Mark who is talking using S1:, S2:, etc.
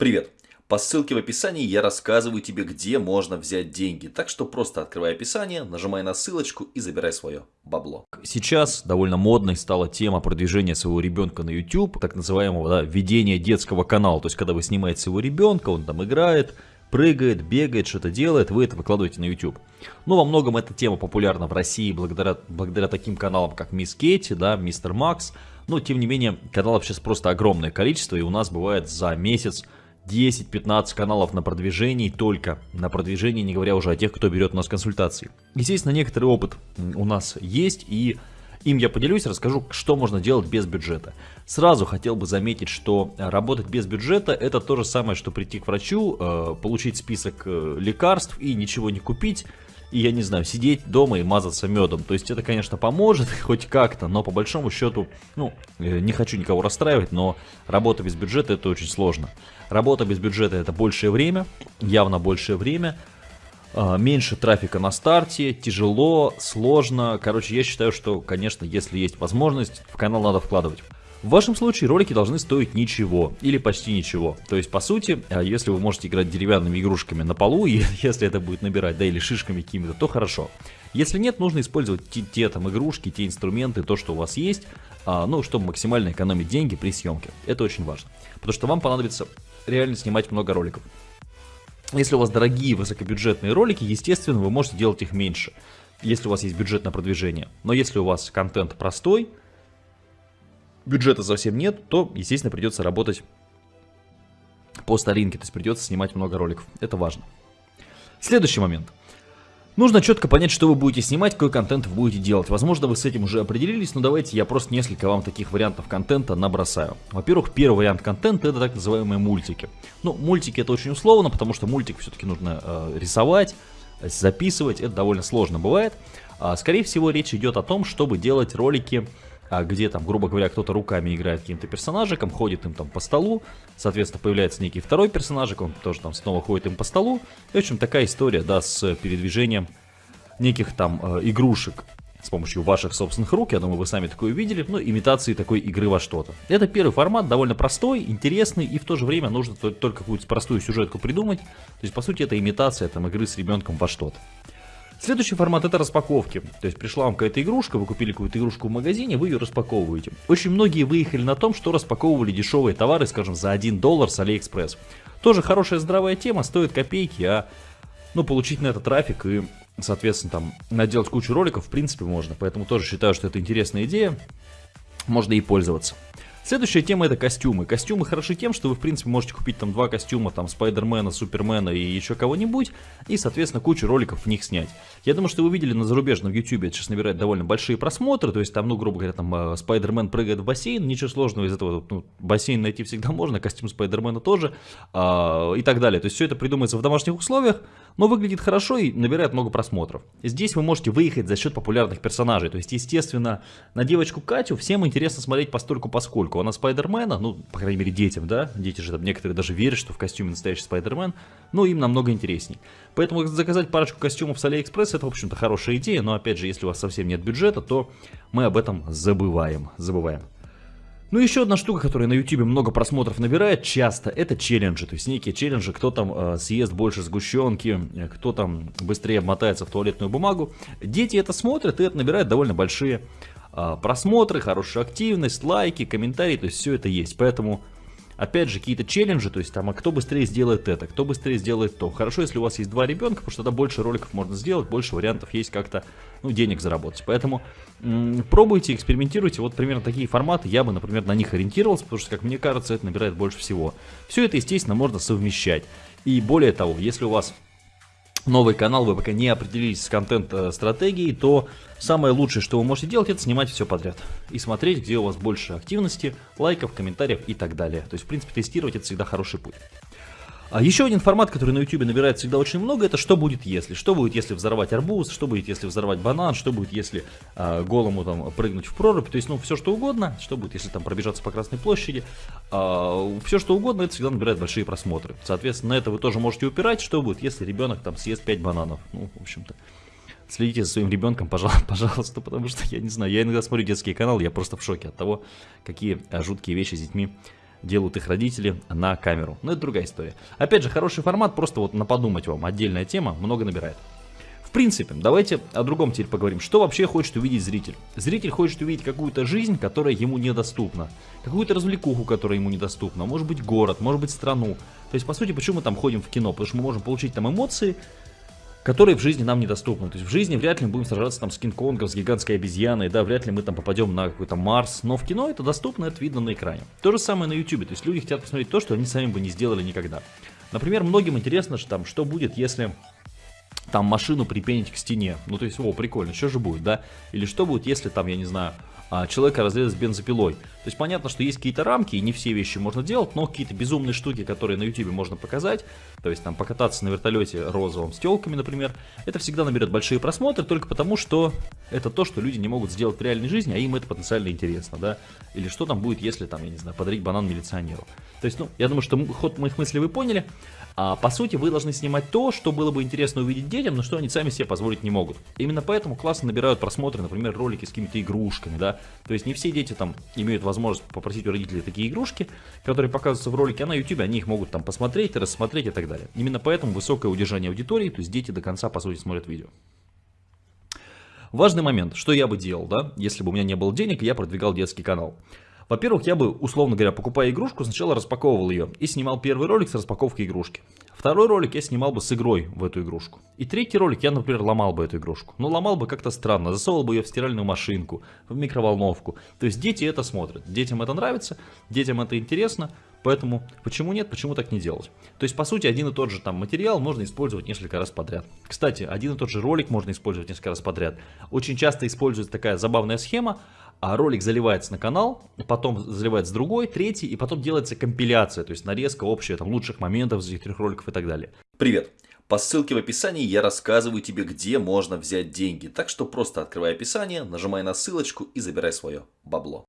S1: Привет! По ссылке в описании я рассказываю тебе, где можно взять деньги. Так что просто открывай описание, нажимай на ссылочку и забирай свое бабло.
S2: Сейчас довольно модной стала тема продвижения своего ребенка на YouTube, так называемого да, ведения детского канала. То есть, когда вы снимаете своего ребенка, он там играет, прыгает, бегает, что-то делает, вы это выкладываете на YouTube. Ну, во многом эта тема популярна в России благодаря, благодаря таким каналам, как Мисс Кетти, да, Мистер Макс. Но, тем не менее, каналов сейчас просто огромное количество, и у нас бывает за месяц 10-15 каналов на продвижении только. На продвижении, не говоря уже о тех, кто берет у нас консультации. Естественно, некоторый опыт у нас есть, и им я поделюсь, расскажу, что можно делать без бюджета. Сразу хотел бы заметить, что работать без бюджета это то же самое, что прийти к врачу, э, получить список э, лекарств и ничего не купить, и, я не знаю, сидеть дома и мазаться медом. То есть это, конечно, поможет хоть как-то, но по большому счету, ну, э, не хочу никого расстраивать, но работа без бюджета это очень сложно. Работа без бюджета это большее время, явно большее время, а, меньше трафика на старте, тяжело, сложно. Короче, я считаю, что, конечно, если есть возможность, в канал надо вкладывать. В вашем случае ролики должны стоить ничего или почти ничего. То есть, по сути, а, если вы можете играть деревянными игрушками на полу, и если это будет набирать, да, или шишками какими-то, то хорошо. Если нет, нужно использовать те, те там игрушки, те инструменты, то, что у вас есть, а, ну, чтобы максимально экономить деньги при съемке. Это очень важно. Потому что вам понадобится реально снимать много роликов. Если у вас дорогие высокобюджетные ролики, естественно, вы можете делать их меньше, если у вас есть бюджет на продвижение. Но если у вас контент простой, бюджета совсем нет, то, естественно, придется работать по старинке, то есть придется снимать много роликов. Это важно. Следующий момент. Нужно четко понять, что вы будете снимать, какой контент вы будете делать. Возможно, вы с этим уже определились, но давайте я просто несколько вам таких вариантов контента набросаю. Во-первых, первый вариант контента это так называемые мультики. Ну, мультики это очень условно, потому что мультик все-таки нужно э, рисовать, записывать, это довольно сложно бывает. А, скорее всего, речь идет о том, чтобы делать ролики где там, грубо говоря, кто-то руками играет каким-то персонажиком, ходит им там по столу, соответственно, появляется некий второй персонажик, он тоже там снова ходит им по столу, и, в общем, такая история, да, с передвижением неких там э, игрушек с помощью ваших собственных рук, я думаю, вы сами такое видели, ну, имитации такой игры во что-то. Это первый формат, довольно простой, интересный, и в то же время нужно только какую-то простую сюжетку придумать, то есть, по сути, это имитация там игры с ребенком во что-то. Следующий формат это распаковки. То есть пришла вам какая-то игрушка, вы купили какую-то игрушку в магазине, вы ее распаковываете. Очень многие выехали на том, что распаковывали дешевые товары, скажем, за 1 доллар с Алиэкспресс. Тоже хорошая здравая тема, стоит копейки, а ну, получить на это трафик и, соответственно, там, наделать кучу роликов, в принципе, можно. Поэтому тоже считаю, что это интересная идея, можно и пользоваться. Следующая тема это костюмы. Костюмы хороши тем, что вы в принципе можете купить там два костюма, там Спайдермена, Супермена и еще кого-нибудь, и соответственно кучу роликов в них снять. Я думаю, что вы видели на зарубежном YouTube, это сейчас набирает довольно большие просмотры, то есть там, ну, грубо говоря, там э, Спайдермен прыгает в бассейн, ничего сложного из этого, ну, бассейн найти всегда можно, костюм Спайдермена тоже, а, и так далее. То есть все это придумывается в домашних условиях, но выглядит хорошо и набирает много просмотров. Здесь вы можете выехать за счет популярных персонажей, то есть, естественно, на девочку Катю всем интересно смотреть постольку поскольку она Спайдермена, ну, по крайней мере, детям, да, дети же там некоторые даже верят, что в костюме настоящий Спайдермен, но им намного интересней. Поэтому заказать парочку костюмов с Алиэкспресс это, в общем-то, хорошая идея, но, опять же, если у вас совсем нет бюджета, то мы об этом забываем, забываем. Ну, еще одна штука, которая на YouTube много просмотров набирает часто, это челленджи. То есть некие челленджи, кто там э, съест больше сгущенки, кто там быстрее обмотается в туалетную бумагу. Дети это смотрят, и это набирает довольно большие а, просмотры, хорошая активность, лайки, комментарии, то есть все это есть. Поэтому, опять же, какие-то челленджи, то есть там, а кто быстрее сделает это, кто быстрее сделает то. Хорошо, если у вас есть два ребенка, потому что тогда больше роликов можно сделать, больше вариантов есть как-то, ну, денег заработать. Поэтому пробуйте, экспериментируйте. Вот примерно такие форматы, я бы, например, на них ориентировался, потому что, как мне кажется, это набирает больше всего. Все это, естественно, можно совмещать. И более того, если у вас новый канал, вы пока не определились с контент-стратегией, то самое лучшее, что вы можете делать, это снимать все подряд. И смотреть, где у вас больше активности, лайков, комментариев и так далее. То есть, в принципе, тестировать это всегда хороший путь. А еще один формат, который на YouTube набирает всегда очень много, это что будет если. Что будет, если взорвать арбуз, что будет, если взорвать банан, что будет, если а, голому там прыгнуть в прорубь. То есть, ну, все что угодно. Что будет, если там пробежаться по Красной площади. А, все что угодно, это всегда набирает большие просмотры. Соответственно, на это вы тоже можете упирать. Что будет, если ребенок там съест 5 бананов. Ну, в общем-то. Следите за своим ребенком, пожалуйста, пожалуйста, потому что я не знаю, я иногда смотрю детские каналы, я просто в шоке от того, какие жуткие вещи с детьми делают их родители на камеру. Но это другая история. Опять же, хороший формат, просто вот на подумать вам, отдельная тема, много набирает. В принципе, давайте о другом теперь поговорим. Что вообще хочет увидеть зритель? Зритель хочет увидеть какую-то жизнь, которая ему недоступна. Какую-то развлекуху, которая ему недоступна. Может быть город, может быть страну. То есть, по сути, почему мы там ходим в кино? Потому что мы можем получить там эмоции, которые в жизни нам недоступны. То есть в жизни вряд ли мы будем сражаться там с Кинг-Конгом, с гигантской обезьяной, да, вряд ли мы там попадем на какой-то Марс, но в кино это доступно, это видно на экране. То же самое на YouTube, то есть люди хотят посмотреть то, что они сами бы не сделали никогда. Например, многим интересно, что, там, что будет, если там машину припенить к стене. Ну, то есть, о, прикольно, что же будет, да? Или что будет, если там, я не знаю, а, человека разрезать бензопилой. То есть понятно, что есть какие-то рамки, и не все вещи можно делать, но какие-то безумные штуки, которые на YouTube можно показать, то есть там покататься на вертолете розовым с телками, например, это всегда наберет большие просмотры, только потому, что это то, что люди не могут сделать в реальной жизни, а им это потенциально интересно, да? Или что там будет, если там, я не знаю, подарить банан милиционеру. То есть, ну, я думаю, что ход моих мыслей вы поняли. А, по сути, вы должны снимать то, что было бы интересно увидеть детям, но что они сами себе позволить не могут. Именно поэтому классно набирают просмотры, например, ролики с какими-то игрушками, да. То есть не все дети там имеют возможность попросить у родителей такие игрушки, которые показываются в ролике, а на YouTube они их могут там посмотреть, рассмотреть и так далее. Именно поэтому высокое удержание аудитории, то есть дети до конца, по сути, смотрят видео. Важный момент, что я бы делал, да, если бы у меня не было денег, я продвигал детский канал. Во-первых, я бы, условно говоря, покупая игрушку, сначала распаковывал ее и снимал первый ролик с распаковкой игрушки. Второй ролик я снимал бы с игрой в эту игрушку. И третий ролик я, например, ломал бы эту игрушку. Но ломал бы как-то странно, засовывал бы ее в стиральную машинку, в микроволновку. То есть дети это смотрят, детям это нравится, детям это интересно, Поэтому почему нет, почему так не делать? То есть, по сути, один и тот же там материал можно использовать несколько раз подряд. Кстати, один и тот же ролик можно использовать несколько раз подряд. Очень часто используется такая забавная схема а ролик заливается на канал, потом заливается другой, третий, и потом делается компиляция, то есть нарезка общая там, лучших моментов из этих трех роликов и так далее.
S1: Привет! По ссылке в описании я рассказываю тебе, где можно взять деньги, так что просто открывай описание, нажимай на ссылочку и забирай свое бабло.